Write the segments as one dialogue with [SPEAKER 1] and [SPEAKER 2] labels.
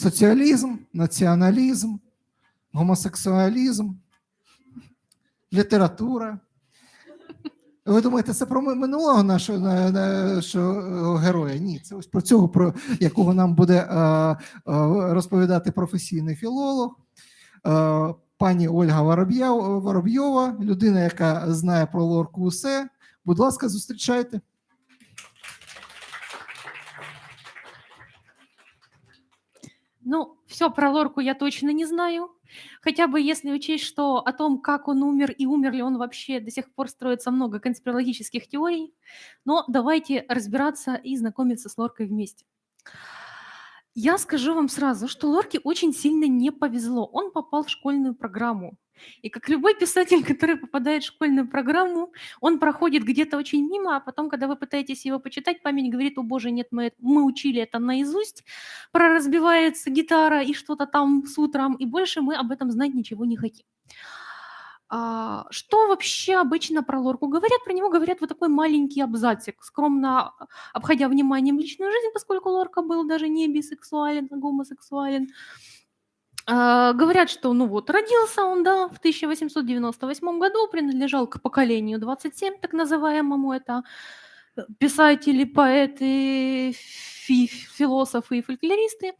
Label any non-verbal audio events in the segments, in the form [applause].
[SPEAKER 1] соціалізм, націоналізм, гомосексуалізм, література. Ви думаєте, це про минулого нашого нашого героя? Ні, це ось про цього, про якого нам буде розповідати професійний філолог. Пані Ольга Воробйова, людина, яка знає про лорку усе. Будь ласка, зустрічайте.
[SPEAKER 2] Ну, все про Лорку я точно не знаю. Хотя бы если учесть, что о том, как он умер и умер ли он вообще, до сих пор строится много конспирологических теорий. Но давайте разбираться и знакомиться с Лоркой вместе. Я скажу вам сразу, что Лорке очень сильно не повезло. Он попал в школьную программу. И как любой писатель, [laughs] который попадает в школьную программу, он проходит где-то очень мимо, а потом, когда вы пытаетесь его почитать, память говорит, о боже, нет, мы, мы учили это наизусть, проразбивается гитара и что-то там с утром, и больше мы об этом знать ничего не хотим. А, что вообще обычно про Лорку говорят? Про него говорят вот такой маленький абзацик, скромно обходя вниманием личную жизнь, поскольку Лорка был даже не бисексуален, а гомосексуален. А, говорят, что, ну вот, родился он, да, в 1898 году, принадлежал к поколению 27, так называемому, это писатели, поэты, фи философы и фольклористы.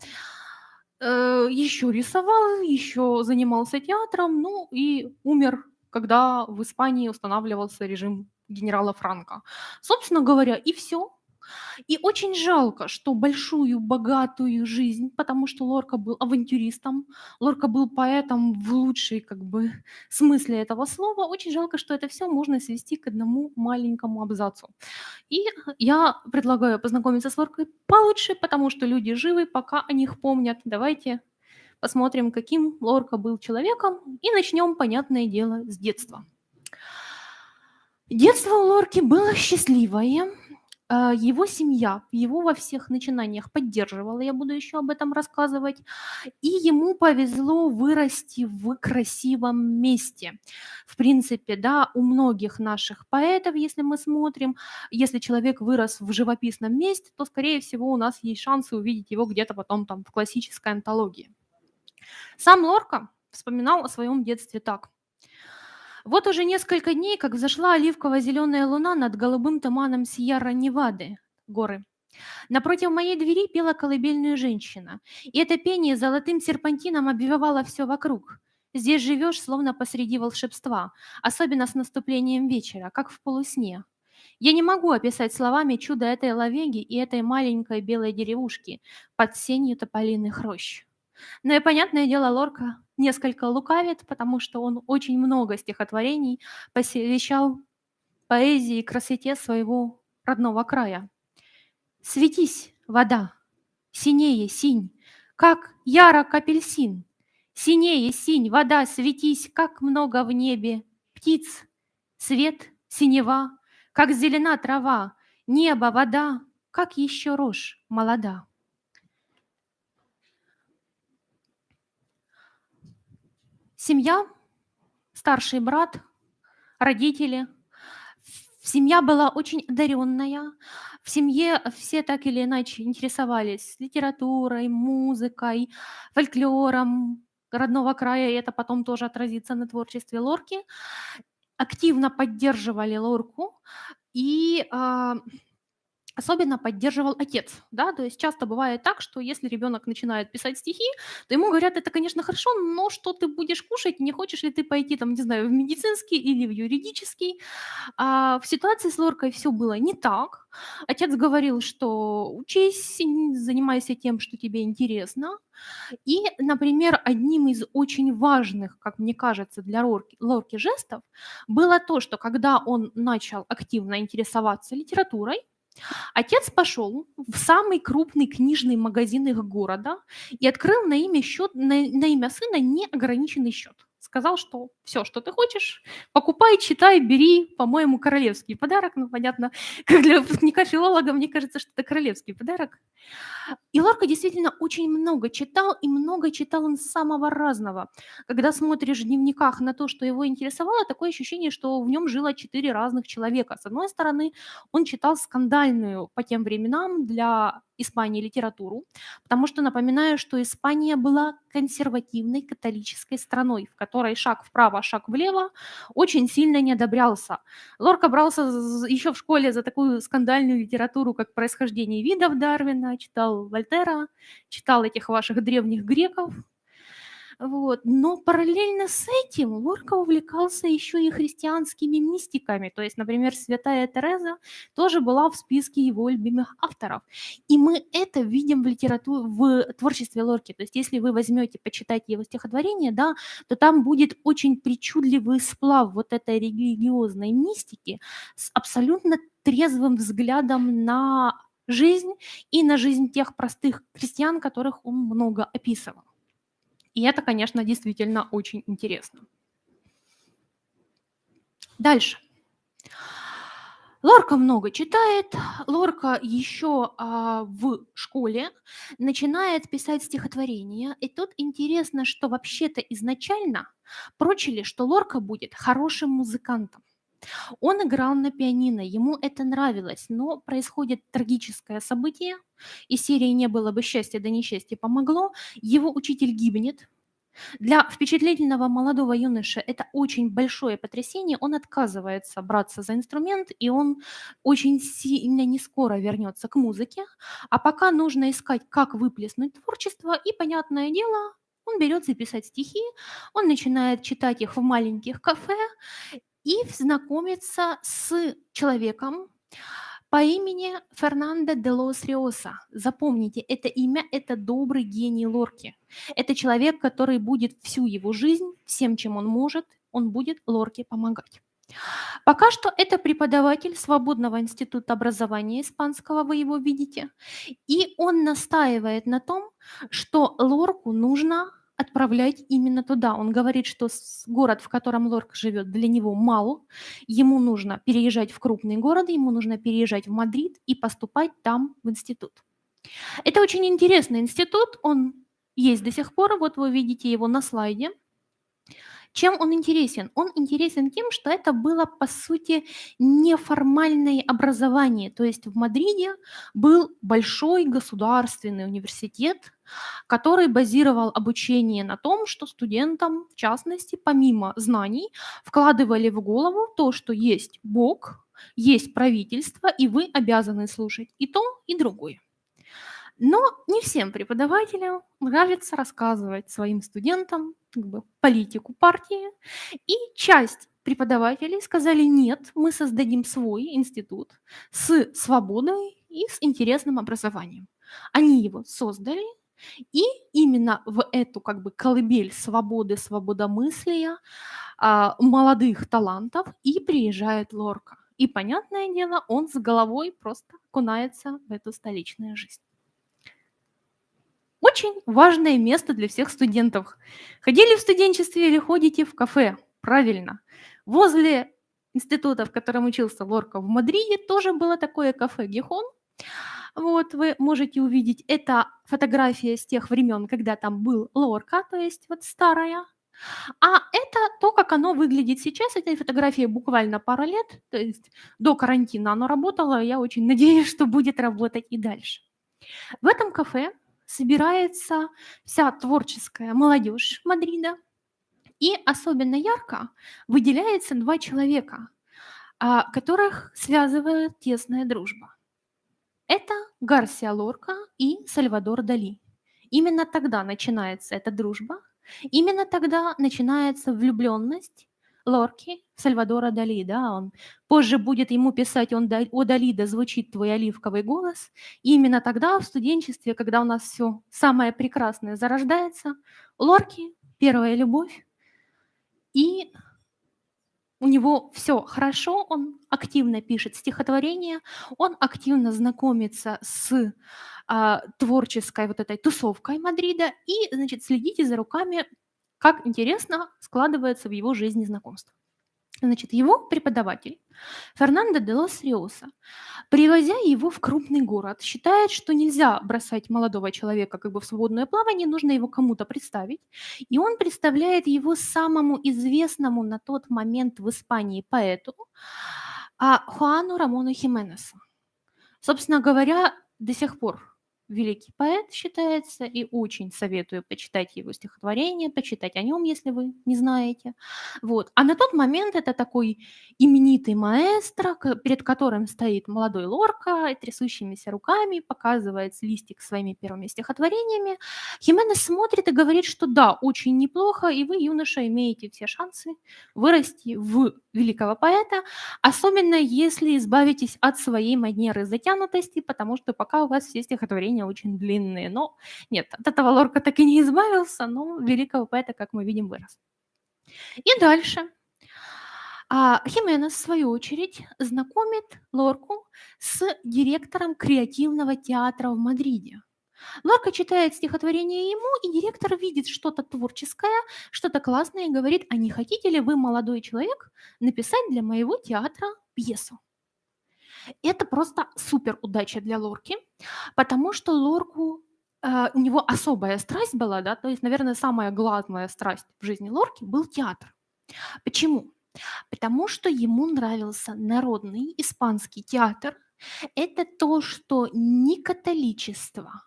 [SPEAKER 2] Э, еще рисовал, еще занимался театром, ну и умер, когда в Испании устанавливался режим генерала Франка. Собственно говоря, и все. И очень жалко, что большую, богатую жизнь, потому что Лорка был авантюристом, Лорка был поэтом в лучшей как бы [laughs] смысле этого слова, очень жалко, что это все можно свести к одному маленькому абзацу. И я предлагаю познакомиться с Лоркой получше, потому что люди живы, пока о них помнят. Давайте посмотрим, каким Лорка был человеком, и начнем, понятное дело, с детства. Детство у Лорки было счастливое, а, его семья его во всех начинаниях поддерживала, я буду еще об этом рассказывать, и ему повезло вырасти в красивом месте. В принципе, да, у многих наших поэтов, если мы смотрим, если человек вырос в живописном месте, то, скорее всего, у нас есть шансы увидеть его где-то потом там в классической антологии. Сам Лорка вспоминал о своем детстве так. Вот уже несколько дней, как взошла оливково-зеленая луна над голубым туманом Сьерра-Невады, горы. Напротив моей двери пела колыбельную женщина, и это пение золотым серпантином обвивало все вокруг. Здесь живешь, словно посреди волшебства, особенно с наступлением вечера, как в полусне. Я не могу описать словами чудо этой лавеги и этой маленькой белой деревушки под сенью тополиных рощ. Но и, понятное дело, Лорка несколько лукавит, потому что он очень много стихотворений посвящал поэзии и красоте своего родного края. «Светись, вода, синее синь, как ярок апельсин, синее синь, вода, светись, как много в небе птиц, свет, синева, как зелена трава, небо, вода, как еще рожь молода». Семья, старший брат, родители. Семья была очень одаренная. В семье все так или иначе интересовались литературой, музыкой, фольклором родного края, и это потом тоже отразится на творчестве Лорки. Активно поддерживали Лорку, и а, особенно поддерживал отец, да, то есть часто бывает так, что если ребенок начинает писать стихи, то ему говорят, это, конечно, хорошо, но что ты будешь кушать, не хочешь ли ты пойти, там, не знаю, в медицинский или в юридический. А в ситуации с Лоркой все было не так. Отец говорил, что учись, занимайся тем, что тебе интересно. И, например, одним из очень важных, как мне кажется, для Лорки, Лорки жестов было то, что когда он начал активно интересоваться литературой, Отец пошел в самый крупный книжный магазин их города и открыл на имя, счет, на, на имя сына неограниченный счет. Сказал, что все, что ты хочешь, покупай, читай, бери, по-моему, королевский подарок. Ну, понятно, как [laughs] для выпускника филолога, мне кажется, что это королевский подарок. И Лорка действительно очень много читал, и много читал он самого разного. Когда смотришь в дневниках на то, что его интересовало, такое ощущение, что в нем жило четыре разных человека. С одной стороны, он читал скандальную по тем временам для Испании литературу, потому что напоминаю, что Испания была консервативной католической страной, в которой шаг вправо, шаг влево очень сильно не одобрялся. Лорка брался еще в школе за такую скандальную литературу, как «Происхождение видов» Дарвина, читал Вольтера, читал этих ваших древних греков. Вот. Но параллельно с этим Лорка увлекался еще и христианскими мистиками. То есть, например, святая Тереза тоже была в списке его любимых авторов. И мы это видим в литературе, в творчестве Лорки. То есть, если вы возьмете, почитайте его стихотворение, да, то там будет очень причудливый сплав вот этой религиозной мистики с абсолютно трезвым взглядом на жизнь и на жизнь тех простых крестьян, которых он много описывал. И это, конечно, действительно очень интересно. Дальше. Лорка много читает. Лорка еще а, в школе начинает писать стихотворения. И тут интересно, что вообще-то изначально прочили, что Лорка будет хорошим музыкантом. Он играл на пианино, ему это нравилось, но происходит трагическое событие, и серии «Не было бы счастья, да несчастье помогло», его учитель гибнет. Для впечатлительного молодого юноши это очень большое потрясение, он отказывается браться за инструмент, и он очень сильно не скоро вернется к музыке, а пока нужно искать, как выплеснуть творчество, и, понятное дело, он берется писать стихи, он начинает читать их в маленьких кафе, и знакомиться с человеком по имени Фернандо де Лос Риоса. Запомните, это имя – это добрый гений Лорки. Это человек, который будет всю его жизнь, всем, чем он может, он будет Лорке помогать. Пока что это преподаватель Свободного института образования испанского, вы его видите, и он настаивает на том, что Лорку нужно отправлять именно туда. Он говорит, что город, в котором Лорк живет, для него мал. Ему нужно переезжать в крупный город, ему нужно переезжать в Мадрид и поступать там в институт. Это очень интересный институт, он есть до сих пор, вот вы видите его на слайде. Чем он интересен? Он интересен тем, что это было, по сути, неформальное образование. То есть в Мадриде был большой государственный университет, который базировал обучение на том, что студентам, в частности, помимо знаний, вкладывали в голову то, что есть Бог, есть правительство, и вы обязаны слушать и то, и другое. Но не всем преподавателям нравится рассказывать своим студентам как бы, политику партии, и часть преподавателей сказали, нет, мы создадим свой институт с свободой и с интересным образованием. Они его создали, и именно в эту как бы колыбель свободы, свободомыслия, а, молодых талантов и приезжает Лорка. И, понятное дело, он с головой просто окунается в эту столичную жизнь. Очень важное место для всех студентов. Ходили в студенчестве или ходите в кафе? Правильно. Возле института, в котором учился Лорка в Мадриде, тоже было такое кафе «Гихон». Вот вы можете увидеть, это фотография с тех времен, когда там был Лорка, то есть вот старая. А это то, как оно выглядит сейчас. Этой фотографии буквально пара лет, то есть до карантина оно работало. Я очень надеюсь, что будет работать и дальше. В этом кафе собирается вся творческая молодежь Мадрида. И особенно ярко выделяется два человека, а, которых связывает тесная дружба. Это Гарсия Лорка и Сальвадор Дали. Именно тогда начинается эта дружба, именно тогда начинается влюбленность Лорки Сальвадора Дали, да, он позже будет ему писать, он, о Дали, да звучит твой оливковый голос. И именно тогда в студенчестве, когда у нас все самое прекрасное зарождается, Лорки первая любовь, и у него все хорошо, он активно пишет стихотворения, он активно знакомится с а, творческой вот этой тусовкой Мадрида, и, значит, следите за руками как интересно складывается в его жизни знакомство. Значит, его преподаватель Фернандо де лос Риоса, привозя его в крупный город, считает, что нельзя бросать молодого человека как бы в свободное плавание, нужно его кому-то представить. И он представляет его самому известному на тот момент в Испании поэту а, Хуану Рамону Хименесу. Собственно говоря, до сих пор великий поэт считается, и очень советую почитать его стихотворение, почитать о нем, если вы не знаете. Вот. А на тот момент это такой именитый маэстро, перед которым стоит молодой Лорка, трясущимися руками, показывает листик своими первыми стихотворениями. Хименес смотрит и говорит, что да, очень неплохо, и вы, юноша, имеете все шансы вырасти в великого поэта, особенно если избавитесь от своей манеры затянутости, потому что пока у вас все стихотворения очень длинные. Но нет, от этого Лорка так и не избавился, но великого поэта, как мы видим, вырос. И дальше. А Хименес, в свою очередь, знакомит Лорку с директором креативного театра в Мадриде. Лорка читает стихотворение ему, и директор видит что-то творческое, что-то классное, и говорит, а не хотите ли вы, молодой человек, написать для моего театра пьесу? Это просто супер удача для Лорки, потому что Лорку э, у него особая страсть была, да, то есть, наверное, самая главная страсть в жизни Лорки был театр. Почему? Потому что ему нравился народный испанский театр. Это то, что ни католичество,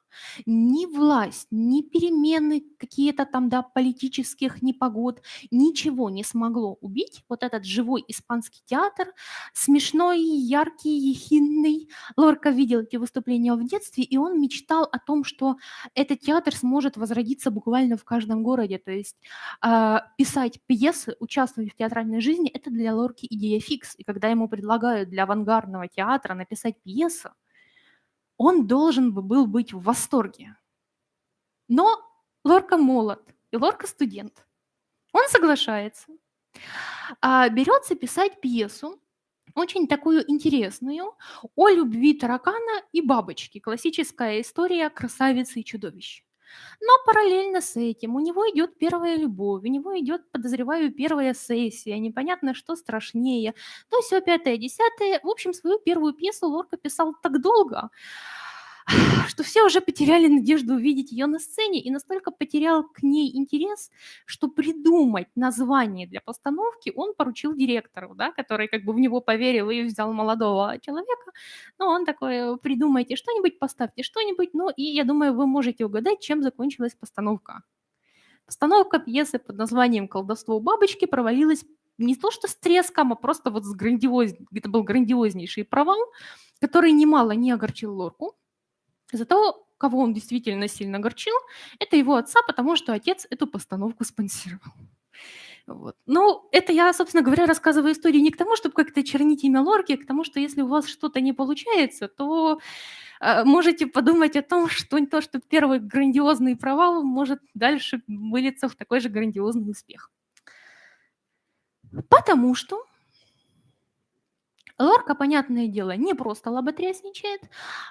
[SPEAKER 2] ни власть, ни перемены какие-то там, да, политических непогод, ничего не смогло убить вот этот живой испанский театр, смешной, яркий, ехидный. Лорка видел эти выступления в детстве, и он мечтал о том, что этот театр сможет возродиться буквально в каждом городе. То есть а, писать пьесы, участвовать в театральной жизни– это для Лорки идея фикс. И когда ему предлагают для авангардного театра написать пьесу, он должен бы был быть в восторге. Но Лорка молод, и Лорка студент. Он соглашается, а, берется писать пьесу, очень такую интересную, о любви таракана и бабочки. Классическая история красавицы и чудовищ. Но параллельно с этим у него идет первая любовь, у него идет, подозреваю, первая сессия, непонятно, что страшнее. То все пятое, десятое. В общем, свою первую пьесу Лорка писал так долго, [sighs] что все уже потеряли надежду увидеть ее на сцене и настолько потерял к ней интерес, что придумать название для постановки он поручил директору, да, который как бы в него поверил и взял молодого человека. Но он такой, придумайте что-нибудь, поставьте что-нибудь, ну и я думаю, вы можете угадать, чем закончилась постановка. Постановка пьесы под названием «Колдовство бабочки» провалилась не то что с треском, а просто вот с грандиоз... Это был грандиознейший провал, который немало не огорчил Лорку, Зато кого он действительно сильно огорчил, это его отца, потому что отец эту постановку спонсировал. [laughs] Вот. Ну, это я, собственно говоря, рассказываю историю не к тому, чтобы как-то чернить имя Лорки, а к тому, что если у вас что-то не получается, то э, можете подумать о том, [laughs] что то, что первый грандиозный провал может дальше вылиться в такой же грандиозный успех. Потому что Лорка, понятное дело, не просто лоботрясничает,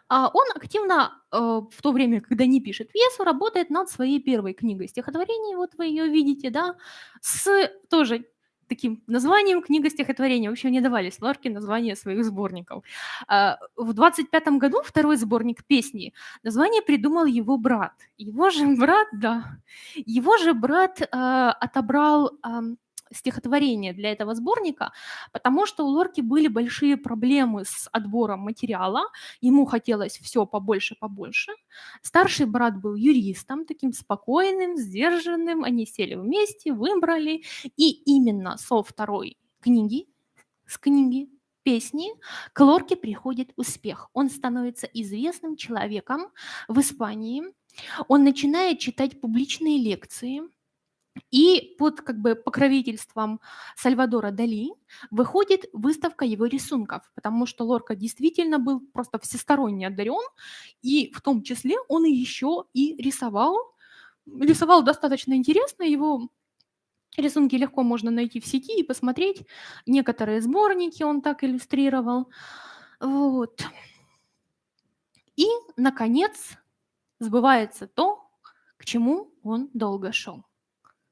[SPEAKER 2] а он активно э, в то время, когда не пишет пьесу, работает над своей первой книгой стихотворений, вот вы ее видите, да, с тоже таким названием книга стихотворения. Вообще не давались Лорке названия своих сборников. А, В 25 году второй сборник песни название придумал его брат. Его же [laughs] брат, да, его же брат э, отобрал ам, стихотворение для этого сборника, потому что у Лорки были большие проблемы с отбором материала, ему хотелось все побольше, побольше. Старший брат был юристом, таким спокойным, сдержанным, они сели вместе, выбрали, и именно со второй книги, с книги песни к Лорке приходит успех. Он становится известным человеком в Испании, он начинает читать публичные лекции, и под как бы покровительством Сальвадора Дали выходит выставка его рисунков, потому что Лорка действительно был просто всесторонне одарен, и в том числе он еще и рисовал. Рисовал достаточно интересно, его рисунки легко можно найти в сети и посмотреть. Некоторые сборники он так иллюстрировал. Вот. И, наконец, сбывается то, к чему он долго шел.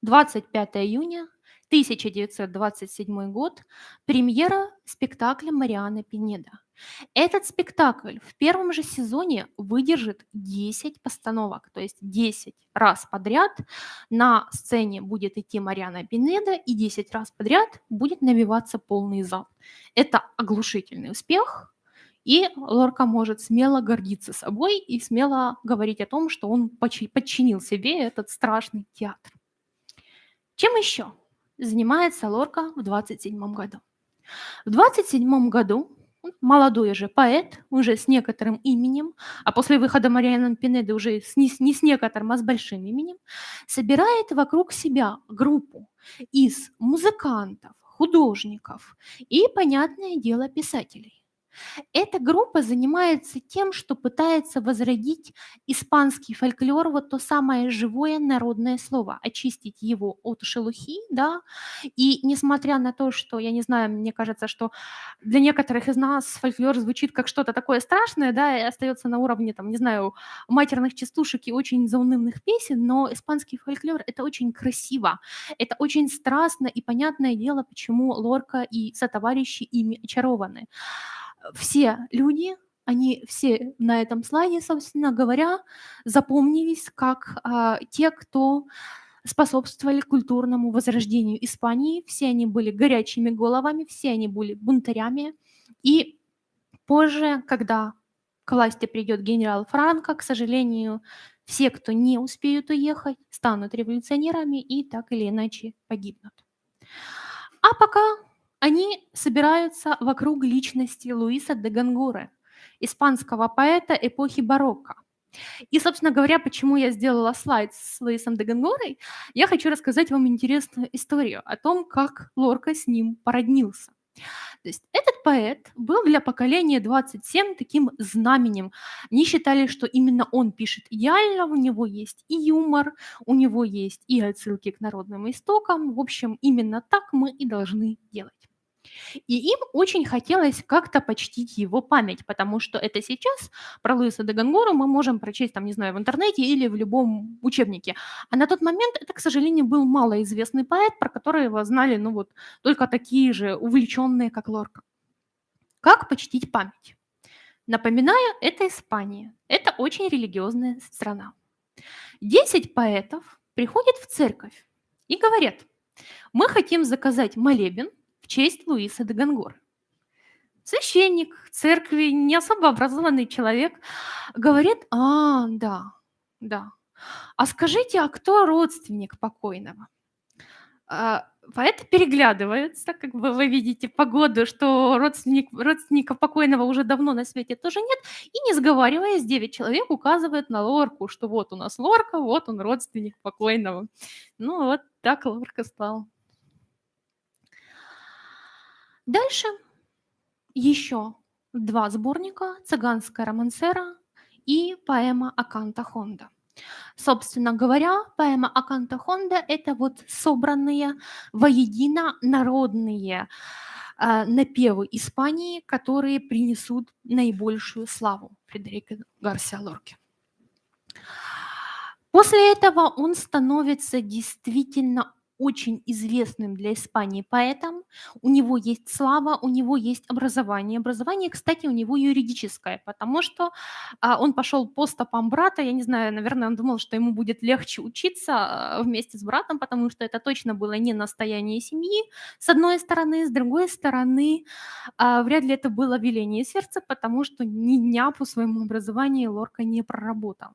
[SPEAKER 2] 25 июня 1927 год, премьера спектакля Марианы Пинеда. Этот спектакль в первом же сезоне выдержит 10 постановок, то есть 10 раз подряд на сцене будет идти Мариана Пинеда, и 10 раз подряд будет набиваться полный зал. Это оглушительный успех, и Лорка может смело гордиться собой и смело говорить о том, что он подчинил себе этот страшный театр. Чем еще занимается Лорка в 27 году? В 27 году молодой уже поэт, уже с некоторым именем, а после выхода Марианы Пинеды уже с, не, не с некоторым, а с большим именем, собирает вокруг себя группу из музыкантов, художников и, понятное дело, писателей. Эта группа занимается тем, что пытается возродить испанский фольклор, вот то самое живое народное слово, очистить его от шелухи, да. И несмотря на то, что, я не знаю, мне кажется, что для некоторых из нас фольклор звучит как что-то такое страшное, да, и остается на уровне, там, не знаю, матерных частушек и очень заунывных песен, но испанский фольклор — это очень красиво, это очень страстно, и понятное дело, почему Лорка и сотоварищи ими очарованы все люди, они все на этом слайде, собственно говоря, запомнились как а, те, кто способствовали культурному возрождению Испании. Все они были горячими головами, все они были бунтарями. И позже, когда к власти придет генерал Франко, к сожалению, все, кто не успеют уехать, станут революционерами и так или иначе погибнут. А пока они собираются вокруг личности Луиса де Гонгоры, испанского поэта эпохи барокко. И, собственно говоря, почему я сделала слайд с Луисом де Гонгорой, я хочу рассказать вам интересную историю о том, как Лорка с ним породнился. То есть этот поэт был для поколения 27 таким знаменем. Они считали, что именно он пишет идеально, у него есть и юмор, у него есть и отсылки к народным истокам. В общем, именно так мы и должны делать. И им очень хотелось как-то почтить его память, потому что это сейчас про Луиса де Гонгору мы можем прочесть, там, не знаю, в интернете или в любом учебнике. А на тот момент это, к сожалению, был малоизвестный поэт, про которого знали, ну вот, только такие же увлеченные, как Лорка. Как почтить память? Напоминаю, это Испания. Это очень религиозная страна. Десять поэтов приходят в церковь и говорят, мы хотим заказать молебен честь Луиса де Гонгора. Священник церкви, не особо образованный человек, говорит, а, да, да. А скажите, а кто родственник покойного? А, Поэты переглядываются, как бы вы видите по году, что родственник, родственника покойного уже давно на свете тоже нет, и не сговариваясь, 9 человек указывают на Лорку, что вот у нас Лорка, вот он родственник покойного. Ну вот так Лорка стал. Дальше еще два сборника «Цыганская романсера» и поэма Аканта Хонда. Собственно говоря, поэма Аканта Хонда – это вот собранные воедино народные э, напевы Испании, которые принесут наибольшую славу Фредерико Гарсиа Лорке. После этого он становится действительно очень известным для Испании поэтом. У него есть слава, у него есть образование. Образование, кстати, у него юридическое, потому что а, он пошел по стопам брата. Я не знаю, наверное, он думал, что ему будет легче учиться а, вместе с братом, потому что это точно было не настояние семьи, с одной стороны. С другой стороны, а, вряд ли это было веление сердца, потому что ни дня по своему образованию Лорка не проработал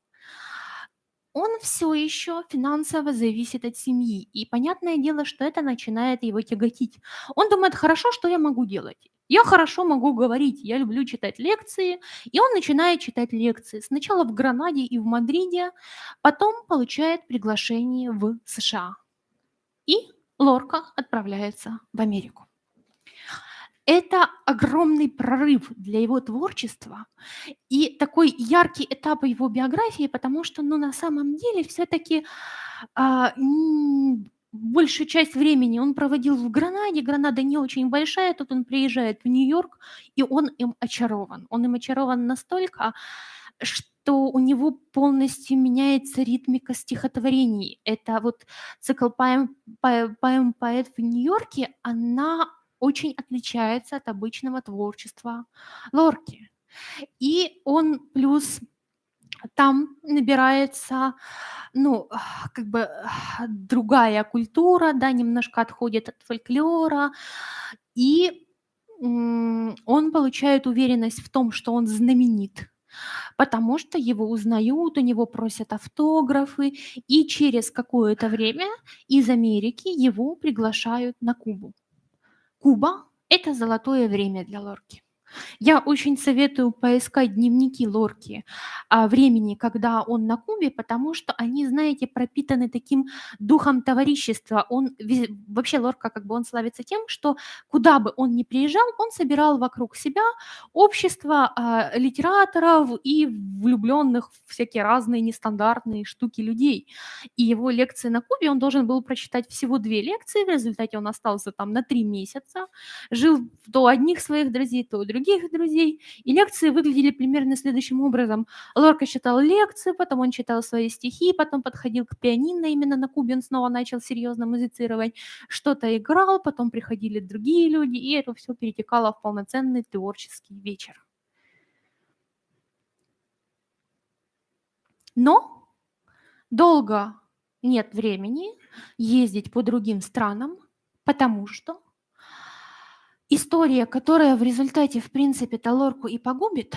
[SPEAKER 2] он все еще финансово зависит от семьи. И понятное дело, что это начинает его тяготить. Он думает, хорошо, что я могу делать? Я хорошо могу говорить, я люблю читать лекции. И он начинает читать лекции. Сначала в Гранаде и в Мадриде, потом получает приглашение в США. И Лорка отправляется в Америку. Это огромный прорыв для его творчества и такой яркий этап его биографии, потому что, ну, на самом деле, все-таки а, большую часть времени он проводил в Гранаде. Гранада не очень большая, тут он приезжает в Нью-Йорк, и он им очарован. Он им очарован настолько, что у него полностью меняется ритмика стихотворений. Это вот цикл поэм, по- поэм «Поэт в Нью-Йорке», она очень отличается от обычного творчества Лорки. И он плюс там набирается, ну, как бы другая культура, да, немножко отходит от фольклора, и он получает уверенность в том, что он знаменит, потому что его узнают, у него просят автографы, и через какое-то время из Америки его приглашают на Кубу. Куба– это золотое время для Лорки. Я очень советую поискать дневники Лорки о времени, когда он на Кубе, потому что они, знаете, пропитаны таким духом товарищества. Он вообще Лорка как бы он славится тем, что куда бы он ни приезжал, он собирал вокруг себя общество а, литераторов и влюбленных в всякие разные нестандартные штуки людей. И его лекции на Кубе он должен был прочитать всего две лекции, в результате он остался там на три месяца, жил то одних своих друзей, то у других друзей. И лекции выглядели примерно следующим образом. Лорка читал лекции, потом он читал свои стихи, потом подходил к пианино, именно на Кубе он снова начал серьезно музицировать, что-то играл, потом приходили другие люди, и это все перетекало в полноценный творческий вечер. Но долго нет времени ездить по другим странам, потому что история, которая в результате, в принципе, Талорку и погубит,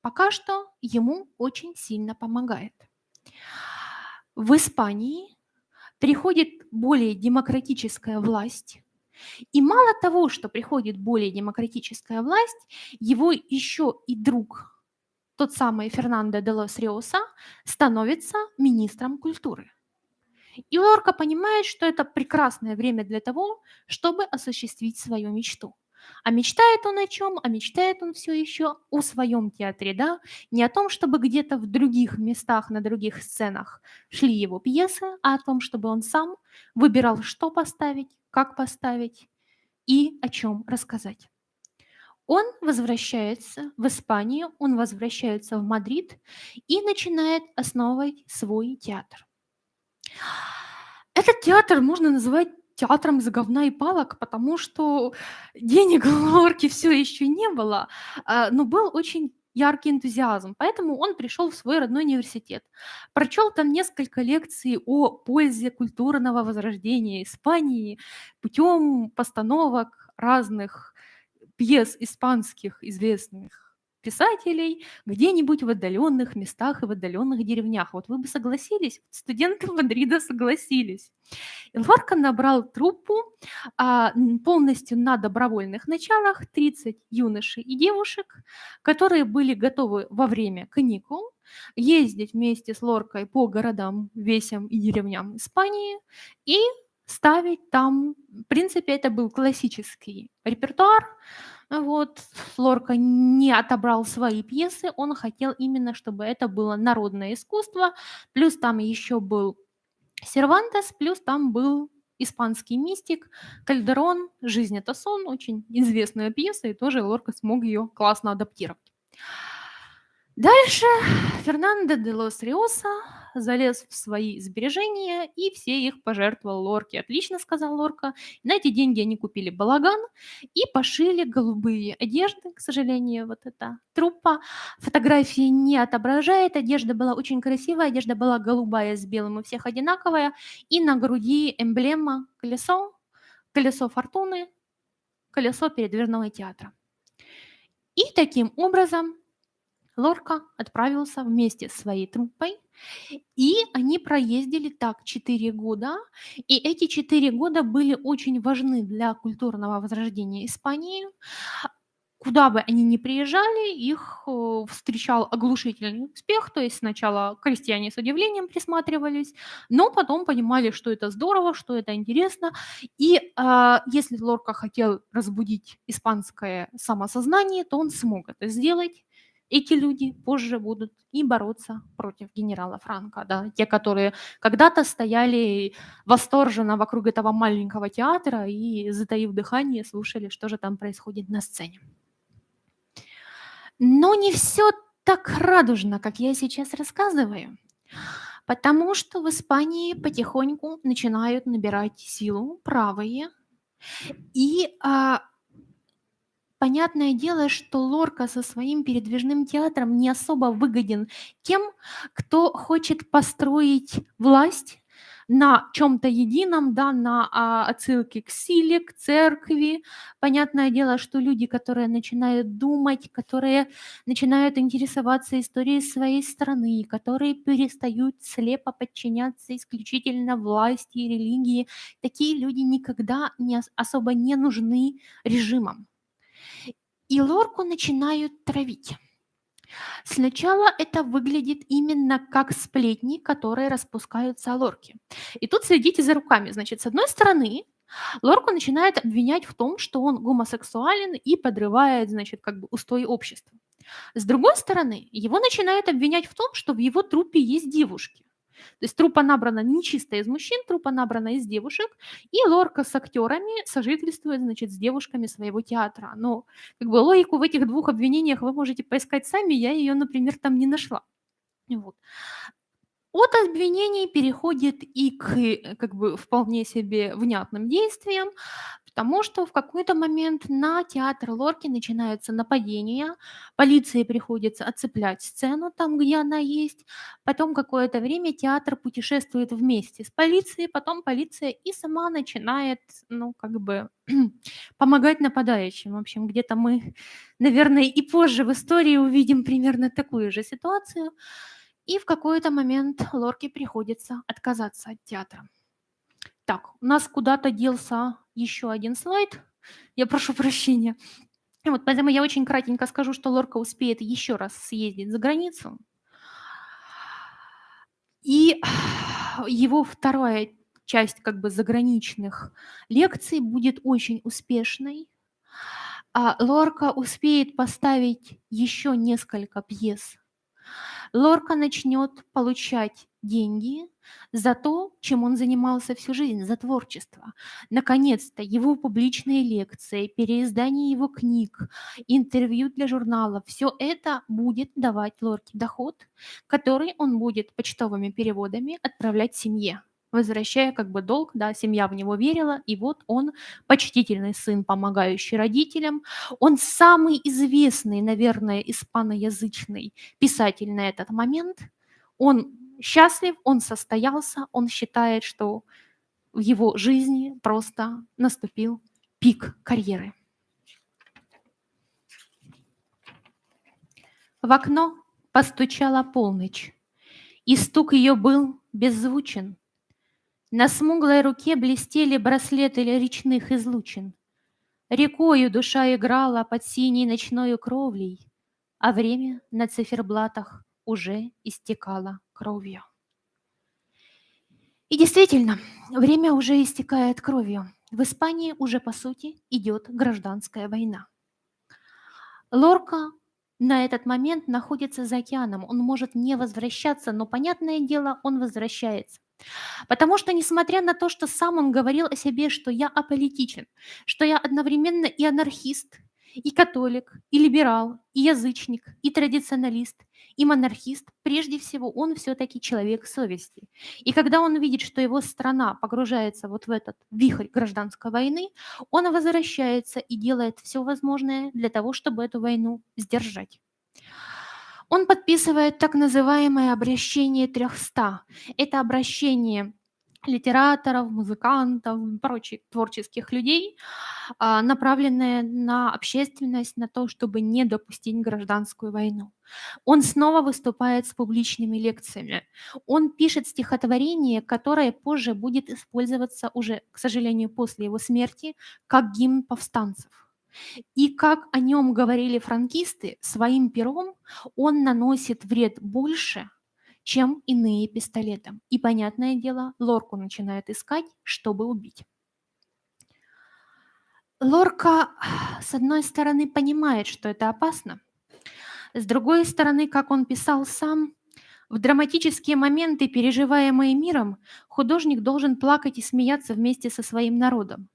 [SPEAKER 2] пока что ему очень сильно помогает. В Испании приходит более демократическая власть, и мало того, что приходит более демократическая власть, его еще и друг, тот самый Фернандо де лос Риоса, становится министром культуры. И Лорка понимает, что это прекрасное время для того, чтобы осуществить свою мечту. А мечтает он о чем? А мечтает он все еще о своем театре, да? Не о том, чтобы где-то в других местах, на других сценах шли его пьесы, а о том, чтобы он сам выбирал, что поставить, как поставить и о чем рассказать. Он возвращается в Испанию, он возвращается в Мадрид и начинает основывать свой театр. Этот театр можно называть театром из говна и палок, потому что денег у Лорки все еще не было, а, но был очень яркий энтузиазм, поэтому он пришел в свой родной университет. Прочел там несколько лекций о пользе культурного возрождения Испании путем постановок разных пьес испанских известных писателей где-нибудь в отдаленных местах и в отдаленных деревнях. Вот вы бы согласились, студенты [laughs] Мадрида согласились. И Лорка набрал труппу а, полностью на добровольных началах 30 юношей и девушек, которые были готовы во время каникул ездить вместе с Лоркой по городам, весям и деревням Испании и ставить там, в принципе, это был классический репертуар, вот, Лорка не отобрал свои пьесы, он хотел именно, чтобы это было народное искусство, плюс там еще был Сервантес, плюс там был испанский мистик Кальдерон «Жизнь – это сон», очень известная пьеса, и тоже Лорка смог ее классно адаптировать. Дальше. Фернандо де лос Риоса залез в свои сбережения и все их пожертвовал Лорке. Отлично, сказал Лорка. На эти деньги они купили балаган и пошили голубые одежды. К сожалению, вот эта труппа фотографии не отображает. Одежда была очень красивая, одежда была голубая с белым, у всех одинаковая. И на груди эмблема колесо, колесо фортуны, колесо передвижного театра. И таким образом Лорка отправился вместе с своей труппой, и они проездили так 4 года, и эти 4 года были очень важны для культурного возрождения Испании. Куда бы они ни приезжали, их э, встречал оглушительный успех, то есть сначала крестьяне с удивлением присматривались, но потом понимали, что это здорово, что это интересно, и а, если Лорка хотел разбудить испанское самосознание, то он смог это сделать, эти люди позже будут и бороться против генерала Франка, да, те, которые когда-то стояли восторженно вокруг этого маленького театра и, затаив дыхание, слушали, что же там происходит на сцене. Но не все так радужно, как я сейчас рассказываю? Потому что в Испании потихоньку начинают набирать силу правые. И а, понятное дело, что Лорка со своим передвижным театром не особо выгоден тем, кто хочет построить власть на чем-то едином, да, на а, отсылке к силе, к церкви. Понятное дело, что люди, которые начинают думать, которые начинают интересоваться историей своей страны, которые перестают слепо подчиняться исключительно власти и религии, такие люди никогда не ос- особо не нужны режимам. И Лорку начинают травить. Сначала это выглядит именно как сплетни, которые распускаются о Лорке. И тут следите за руками. Значит, с одной стороны, Лорку начинает обвинять в том, что он гомосексуален и подрывает, значит, как бы устои общества. С другой стороны, его начинают обвинять в том, что в его трупе есть девушки. То есть трупа набрана не чисто из мужчин, трупа набрана из девушек, и Лорка с актерами сожительствует, значит, с девушками своего театра. Но как бы логику в этих двух обвинениях вы можете поискать сами, я ее, например, там не нашла. Вот. От обвинений переходит и к э, как бы вполне себе внятным действиям, потому что в какой-то момент на театр Лорки начинаются нападения, полиции приходится отцеплять сцену там, где она есть, потом какое-то время театр путешествует вместе с полицией, потом полиция и сама начинает, ну, как бы [clears throat] помогать нападающим. В общем, где-то мы, наверное, и позже в истории увидим примерно такую же ситуацию. И в какой-то момент Лорке приходится отказаться от театра. Так, у нас куда-то делся еще один слайд. Я прошу прощения. Вот поэтому я очень кратенько скажу, что Лорка успеет еще раз съездить за границу. И его вторая часть как бы заграничных лекций будет очень успешной. А Лорка успеет поставить еще несколько пьес Лорка начнет получать деньги за то, чем он занимался всю жизнь, за творчество. Наконец-то его публичные лекции, переиздание его книг, интервью для журналов, все это будет давать Лорке доход, который он будет почтовыми переводами отправлять семье возвращая как бы долг, да, семья в него верила, и вот он почтительный сын, помогающий родителям, он самый известный, наверное, испаноязычный писатель на этот момент. Он счастлив, он состоялся, он считает, что в его жизни просто наступил пик карьеры. В окно постучала полночь, и стук ее был беззвучен. На смуглой руке блестели браслеты речных излучин. Рекою душа играла под синей ночною кровлей, а время на циферблатах уже истекало кровью. И действительно, время уже истекает кровью. В Испании уже, по сути, идет гражданская война. Лорка на этот момент находится за океаном. Он может не возвращаться, но, понятное дело, он возвращается. Потому что, несмотря на то, что сам он говорил о себе, что я аполитичен, что я одновременно и анархист, и католик, и либерал, и язычник, и традиционалист, и монархист, прежде всего он все-таки человек совести. И когда он видит, что его страна погружается вот в этот вихрь гражданской войны, он возвращается и делает все возможное для того, чтобы эту войну сдержать. Он подписывает так называемое обращение 300. Это обращение литераторов, музыкантов, прочих творческих людей, а, направленное на общественность, на то, чтобы не допустить гражданскую войну. Он снова выступает с публичными лекциями. Он пишет стихотворение, которое позже будет использоваться уже, к сожалению, после его смерти, как гимн повстанцев. И как о нем говорили франкисты, своим пером он наносит вред больше, чем иные пистолетом. И, понятное дело, Лорку начинает искать, чтобы убить. Лорка, с одной стороны, понимает, что это опасно. С другой стороны, как он писал сам, в драматические моменты, переживаемые миром, художник должен плакать и смеяться вместе со своим народом.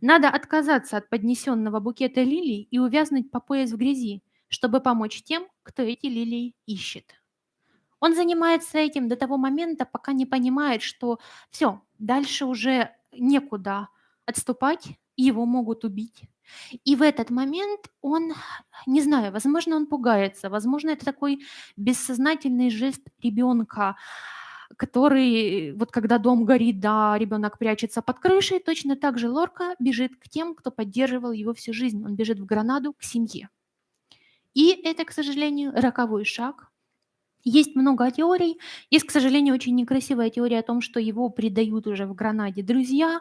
[SPEAKER 2] Надо отказаться от поднесенного букета лилий и увязнуть по пояс в грязи, чтобы помочь тем, кто эти лилии ищет. Он занимается этим до того момента, пока не понимает, что все, дальше уже некуда отступать, его могут убить. И в этот момент он, не знаю, возможно, он пугается, возможно, это такой бессознательный жест ребенка, который, вот когда дом горит, да, ребенок прячется под крышей, точно так же Лорка бежит к тем, кто поддерживал его всю жизнь. Он бежит в Гранаду к семье. И это, к сожалению, роковой шаг. Есть много теорий. Есть, к сожалению, очень некрасивая теория о том, что его предают уже в Гранаде друзья.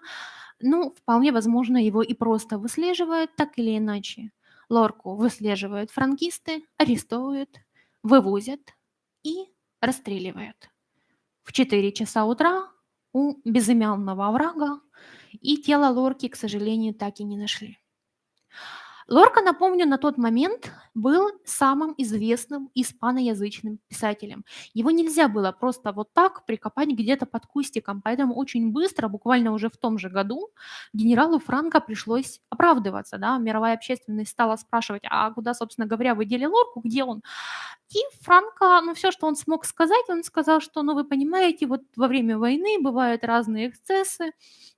[SPEAKER 2] Ну, вполне возможно, его и просто выслеживают так или иначе. Лорку выслеживают франкисты, арестовывают, вывозят и расстреливают. В 4 часа утра у безымянного оврага, и тело Лорки, к сожалению, так и не нашли. Лорка, напомню, на тот момент был самым известным испаноязычным писателем. Его нельзя было просто вот так прикопать где-то под кустиком, поэтому очень быстро, буквально уже в том же году, генералу Франко пришлось оправдываться. Да? Мировая общественность стала спрашивать, а куда, собственно говоря, вы дели Лорку, где он? И Франко, ну все, что он смог сказать, он сказал, что, ну вы понимаете, вот во время войны бывают разные эксцессы.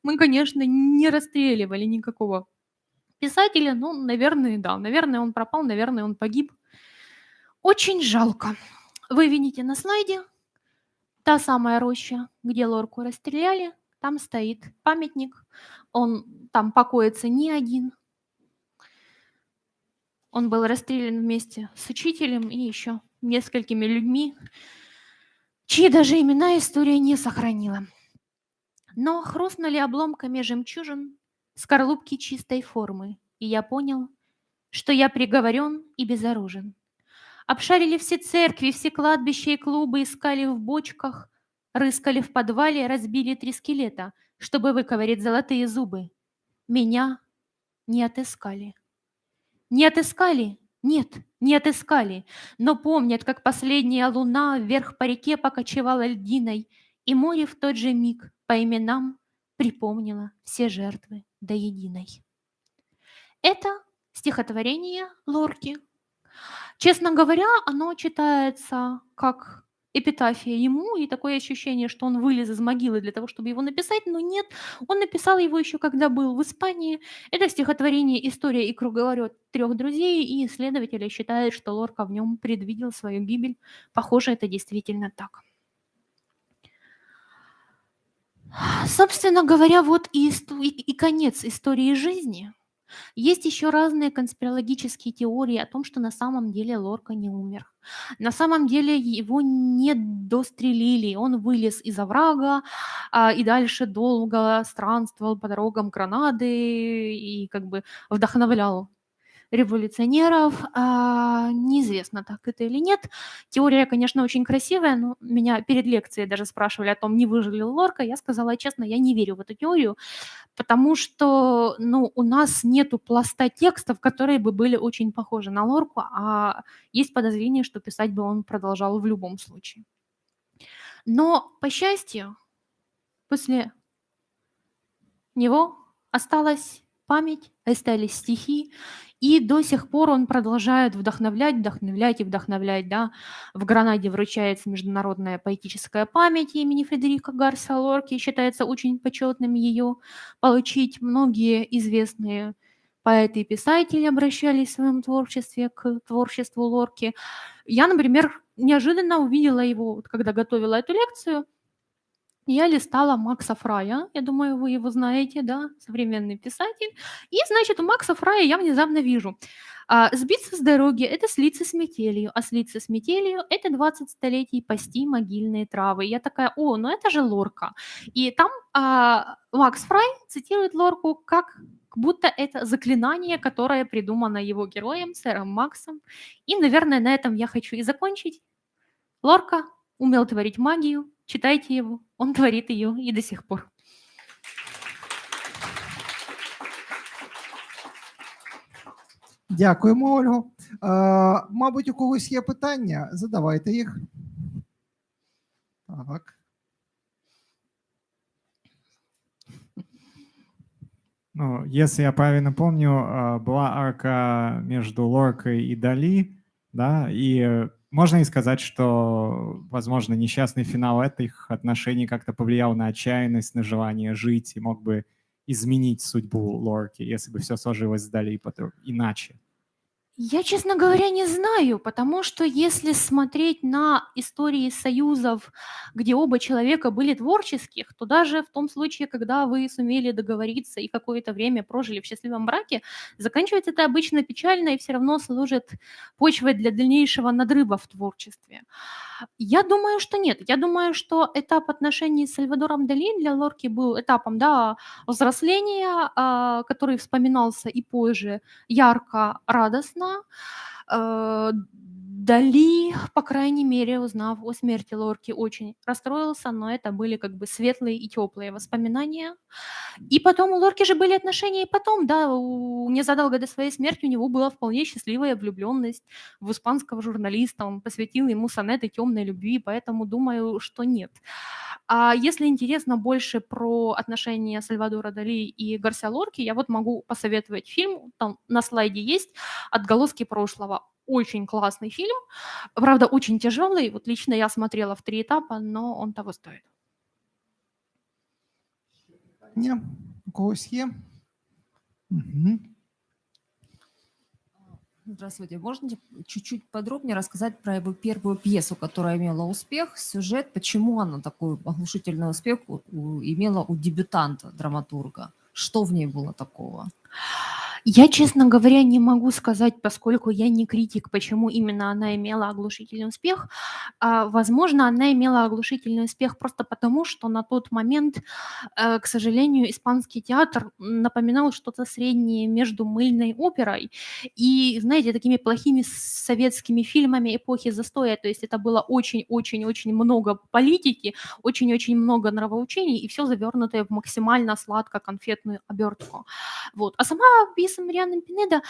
[SPEAKER 2] Мы, конечно, не расстреливали никакого Писателя, ну, наверное, да. Наверное, он пропал, наверное, он погиб. Очень жалко. Вы видите на слайде та самая роща, где Лорку расстреляли. Там стоит памятник. Он там покоится не один. Он был расстрелян вместе с учителем и еще несколькими людьми, чьи даже имена история не сохранила. Но хрустнули обломками жемчужин скорлупки чистой формы, и я понял, что я приговорен и безоружен. Обшарили все церкви, все кладбища и клубы, искали в бочках, рыскали в подвале, разбили три скелета, чтобы выковырять золотые зубы. Меня не отыскали. Не отыскали? Нет, не отыскали, но помнят, как последняя луна вверх по реке покочевала льдиной, и море в тот же миг по именам припомнило все жертвы до единой. Это стихотворение Лорки. Честно говоря, оно читается как эпитафия ему, и такое ощущение, что он вылез из могилы для того, чтобы его написать, но нет, он написал его еще когда был в Испании. Это стихотворение «История и круговорот трех друзей», и исследователи считают, что Лорка в нем предвидел свою гибель. Похоже, это действительно так. Собственно говоря, вот и, и, и конец истории жизни. Есть еще разные конспирологические теории о том, что на самом деле Лорка не умер. На самом деле его не дострелили, он вылез из оврага а, и дальше долго странствовал по дорогам Гранады и как бы вдохновлял революционеров. А, неизвестно, так это или нет. Теория, конечно, очень красивая, но меня перед лекцией даже спрашивали о том, не выжил ли Лорка. Я сказала честно, я не верю в эту теорию, потому что ну, у нас нету пласта текстов, которые бы были очень похожи на Лорку, а есть подозрение, что писать бы он продолжал в любом случае. Но, по счастью, после него осталась память, остались стихи, и до сих пор он продолжает вдохновлять, вдохновлять и вдохновлять. Да? В Гранаде вручается международная поэтическая память имени Фредерика Гарса Лорки. Считается очень почетным ее получить. Многие известные поэты и писатели обращались в своем творчестве к творчеству Лорки. Я, например, неожиданно увидела его, когда готовила эту лекцию – я листала Макса Фрая, я думаю, вы его знаете, да, современный писатель. И, значит, у Макса Фрая я внезапно вижу, а, сбиться с дороги – это слиться с метелью, а слиться с метелью – это 20 столетий пасти могильные травы. Я такая, о, ну это же Лорка. И там а, Макс Фрай цитирует Лорку как будто это заклинание, которое придумано его героем, сэром Максом. И, наверное, на этом я хочу и закончить. Лорка умел творить магию, читайте его, он творит ее и до сих пор.
[SPEAKER 1] Дякуємо, Ольго. Е, Мабуть, у когось є питання. Задавайте їх. Так.
[SPEAKER 3] Ну, если я правильно помню, а, была арка между Лоркой и Дали, да, и э, можно и сказать, что, возможно, несчастный финал этих отношений как-то повлиял на отчаянность, на желание жить и мог бы изменить судьбу Лорки, если бы все сложилось потом иначе.
[SPEAKER 2] Я, честно говоря, не знаю, потому что если смотреть на истории союзов, где оба человека были творческих, то даже в том случае, когда вы сумели договориться и какое-то время прожили в счастливом браке, заканчивается это обычно печально и все равно служит почвой для дальнейшего надрыва в творчестве. Я думаю, что нет. Я думаю, что этап отношений с Сальвадором Дали для Лорки был этапом да, взросления, а, который вспоминался и позже ярко, радостно. Э, Дали, по крайней мере, узнав о смерти Лорки, очень расстроился, но это были как бы светлые и теплые воспоминания. И потом у Лорки же были отношения и потом, да, у, незадолго до своей смерти у него была вполне счастливая влюбленность в испанского журналиста, он посвятил ему сонеты темной любви, поэтому думаю, что нет. А если интересно больше про отношения Сальвадора Дали и Гарсия Лорки, я вот могу посоветовать фильм, там на слайде есть «Отголоски прошлого». Очень классный фильм, правда, очень тяжелый. Вот лично я смотрела в три этапа, но он того стоит.
[SPEAKER 1] Ні, у когось є? Угу.
[SPEAKER 4] Здравствуйте. Можно чуть-чуть подробнее рассказать про его первую пьесу, которая имела успех, сюжет, почему она такой оглушительный успех имела у дебютанта, драматурга? Что в ней было такого?
[SPEAKER 2] Я, честно говоря, не могу сказать, поскольку я не критик, почему именно она имела оглушительный успех. А, возможно, она имела оглушительный успех просто потому, что на тот момент, э, к сожалению, испанский театр напоминал что-то среднее между мыльной оперой и, знаете, такими плохими советскими фильмами эпохи застоя. То есть это было очень-очень-очень много политики, очень-очень много нравоучений, и все завернутое в максимально сладко-конфетную обертку. Вот. А сама пьеса Лариса Марианна Пинеда,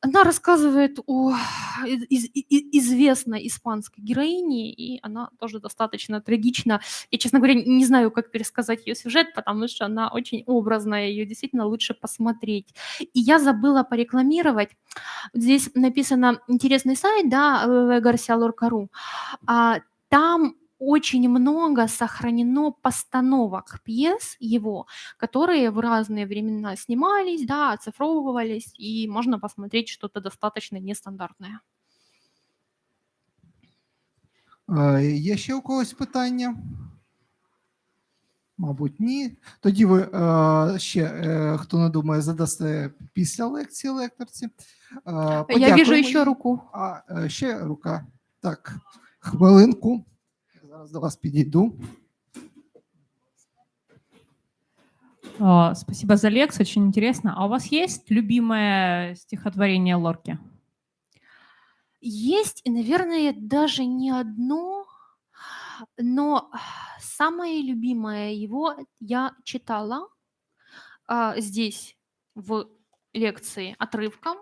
[SPEAKER 2] она рассказывает о из, из, известной испанской героине, и она тоже достаточно трагична. Я, честно говоря, не знаю, как пересказать ее сюжет, потому что она очень образная, ее действительно лучше посмотреть. И я забыла порекламировать. Здесь написано интересный сайт, да, Гарсия Лоркару. А, там очень много сохранено постановок пьес его, которые в разные времена снимались, да, оцифровывались, и можно посмотреть что-то достаточно нестандартное.
[SPEAKER 1] Є ще у когось питання? Мабуть, ні. Тоді ви ще, хто не думає, задасте після лекції лекторці.
[SPEAKER 2] Я вижу ще руку.
[SPEAKER 1] А, ще рука. Так, хвилинку. Зараз до вас підійду.
[SPEAKER 5] Спасибо за лекцию, очень интересно. А у вас есть любимое стихотворение Лорки?
[SPEAKER 2] Есть, и, наверное, даже не одно, но самое любимое его я читала а, здесь, в лекции, отрывком.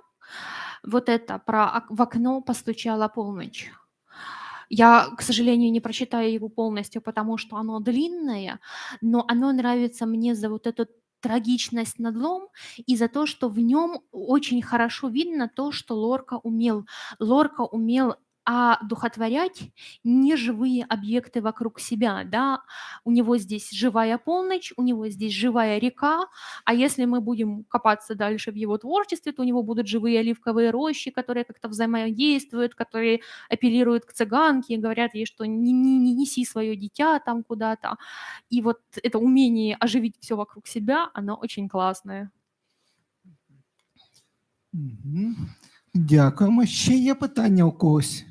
[SPEAKER 2] Вот это про «В окно постучала полночь». Я, к сожалению, не прочитаю его полностью, потому что оно длинное, но оно нравится мне за вот эту трагичность, надлом и за то, что в нем очень хорошо видно то, что Лорка умел. Лорка умел а духотворять неживые объекты вокруг себя, да. У него здесь живая полночь, у него здесь живая река, а если мы будем копаться дальше в его творчестве, то у него будут живые оливковые рощи, которые как-то взаимодействуют, которые апеллируют к цыганке, говорят ей, что не, не, не неси свое дитя там куда-то. И вот это умение оживить все вокруг себя, оно очень классное.
[SPEAKER 1] Дякуємо. Ще є питання у когось?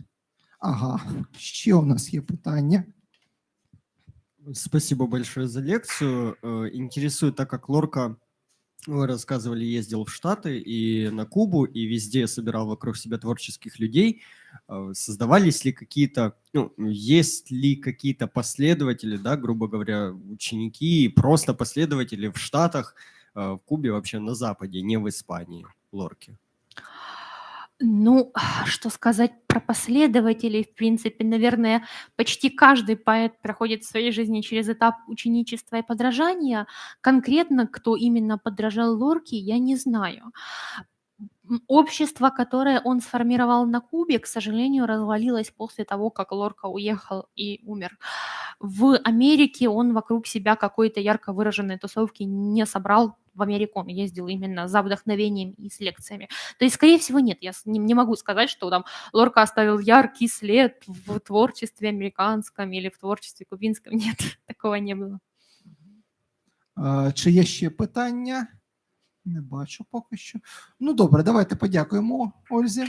[SPEAKER 1] Ага, ще у нас є питання.
[SPEAKER 6] Спасибо большое за лекцию. Э, интересует, так как Лорка, вы рассказывали, ездил в Штаты и на Кубу, и везде собирал вокруг себя творческих людей. Э, создавались ли какие-то, ну, есть ли какие-то последователи, да, грубо говоря, ученики, просто последователи в Штатах, э, в Кубе, вообще на Западе, не в Испании, Лорки?
[SPEAKER 2] Ну, [sighs] что сказать про последователей, в принципе, наверное, почти каждый поэт проходит в своей жизни через этап ученичества и подражания. Конкретно, кто именно подражал Лорке, я не знаю. Общество, которое он сформировал на Кубе, к сожалению, развалилось после того, как Лорка уехал и умер. В Америке он вокруг себя какой-то ярко выраженной тусовки не собрал В Америку он ездил именно за вдохновением и с лекциями. То есть, скорее всего, нет. Я с- не, не могу сказать, что там Лорка оставил яркий след в творчестве американском или в творчестве кубинском. [laughs] Нет, такого не было.
[SPEAKER 1] Е, Чи є ще питання? Не бачу поки що. Ну добре, давайте подякуємо Ользі.